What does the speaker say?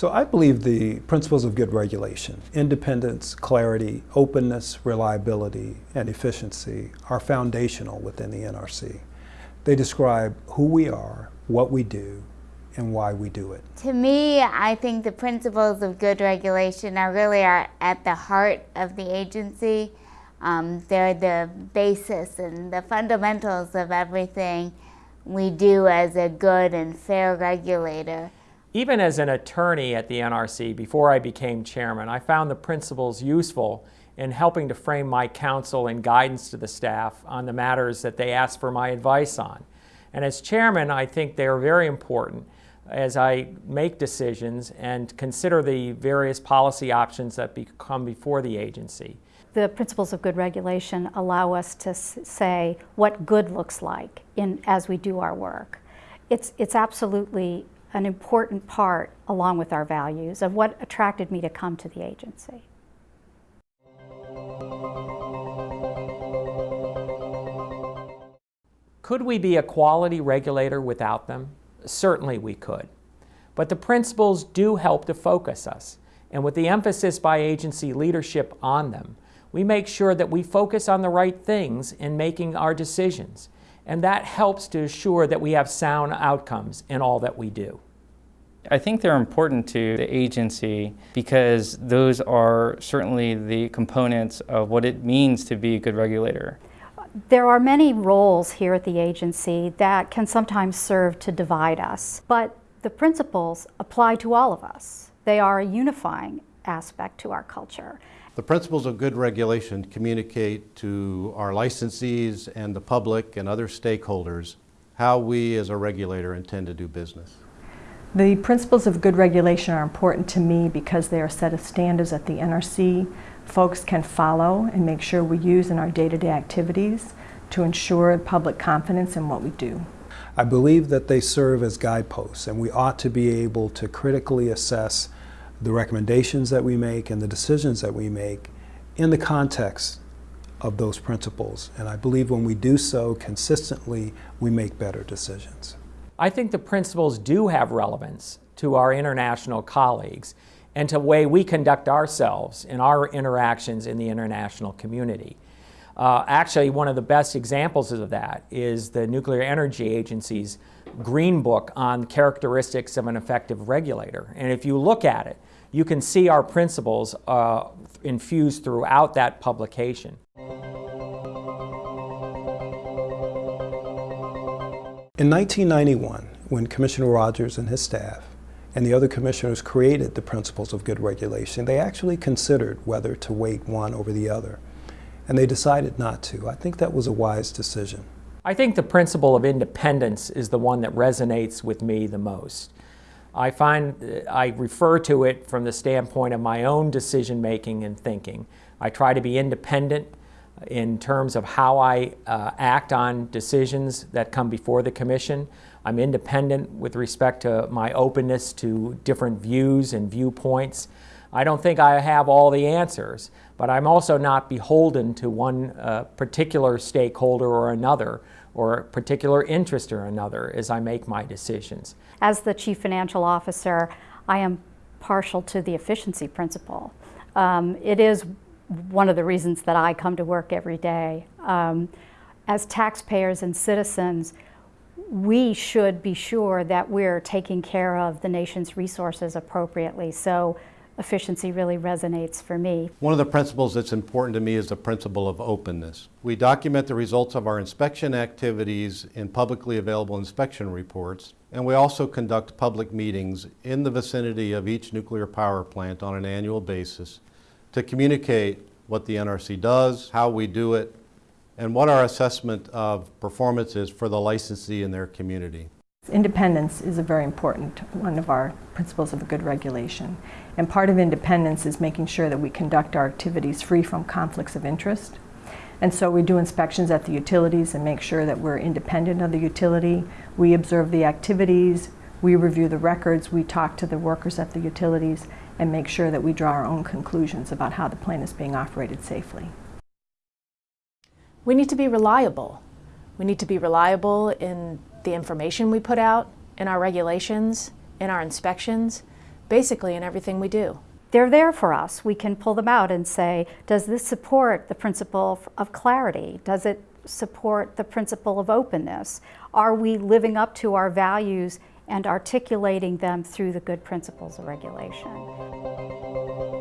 So I believe the principles of good regulation, independence, clarity, openness, reliability, and efficiency are foundational within the NRC. They describe who we are, what we do, and why we do it. To me, I think the principles of good regulation are really are at the heart of the agency. Um, they're the basis and the fundamentals of everything we do as a good and fair regulator. Even as an attorney at the NRC, before I became chairman, I found the principles useful in helping to frame my counsel and guidance to the staff on the matters that they asked for my advice on. And as chairman, I think they are very important as I make decisions and consider the various policy options that come before the agency. The principles of good regulation allow us to say what good looks like in, as we do our work. It's, it's absolutely an important part, along with our values, of what attracted me to come to the agency. Could we be a quality regulator without them? Certainly we could. But the principles do help to focus us. And with the emphasis by agency leadership on them, we make sure that we focus on the right things in making our decisions. And that helps to assure that we have sound outcomes in all that we do. I think they're important to the agency because those are certainly the components of what it means to be a good regulator. There are many roles here at the agency that can sometimes serve to divide us, but the principles apply to all of us. They are a unifying aspect to our culture. The principles of good regulation communicate to our licensees and the public and other stakeholders how we as a regulator intend to do business. The principles of good regulation are important to me because they are set of standards that the NRC folks can follow and make sure we use in our day-to-day -day activities to ensure public confidence in what we do. I believe that they serve as guideposts and we ought to be able to critically assess the recommendations that we make and the decisions that we make in the context of those principles. And I believe when we do so consistently, we make better decisions. I think the principles do have relevance to our international colleagues and to the way we conduct ourselves in our interactions in the international community. Uh, actually, one of the best examples of that is the Nuclear Energy Agency's Green Book on characteristics of an effective regulator. And if you look at it, you can see our principles uh, infused throughout that publication. In 1991, when Commissioner Rogers and his staff and the other commissioners created the principles of good regulation, they actually considered whether to weight one over the other. And they decided not to. I think that was a wise decision. I think the principle of independence is the one that resonates with me the most. I find I refer to it from the standpoint of my own decision making and thinking. I try to be independent in terms of how I uh, act on decisions that come before the Commission. I'm independent with respect to my openness to different views and viewpoints. I don't think I have all the answers, but I'm also not beholden to one uh, particular stakeholder or another or a particular interest or another as I make my decisions. As the Chief Financial Officer, I am partial to the efficiency principle. Um, it is one of the reasons that I come to work every day. Um, as taxpayers and citizens, we should be sure that we're taking care of the nation's resources appropriately. So efficiency really resonates for me. One of the principles that's important to me is the principle of openness. We document the results of our inspection activities in publicly available inspection reports, and we also conduct public meetings in the vicinity of each nuclear power plant on an annual basis to communicate what the NRC does, how we do it, and what our assessment of performance is for the licensee in their community. Independence is a very important one of our principles of a good regulation. And part of independence is making sure that we conduct our activities free from conflicts of interest. And so we do inspections at the utilities and make sure that we're independent of the utility. We observe the activities, we review the records, we talk to the workers at the utilities, and make sure that we draw our own conclusions about how the plant is being operated safely. We need to be reliable. We need to be reliable in the information we put out, in our regulations, in our inspections, basically in everything we do. They're there for us. We can pull them out and say, does this support the principle of clarity? Does it support the principle of openness? Are we living up to our values and articulating them through the good principles of regulation.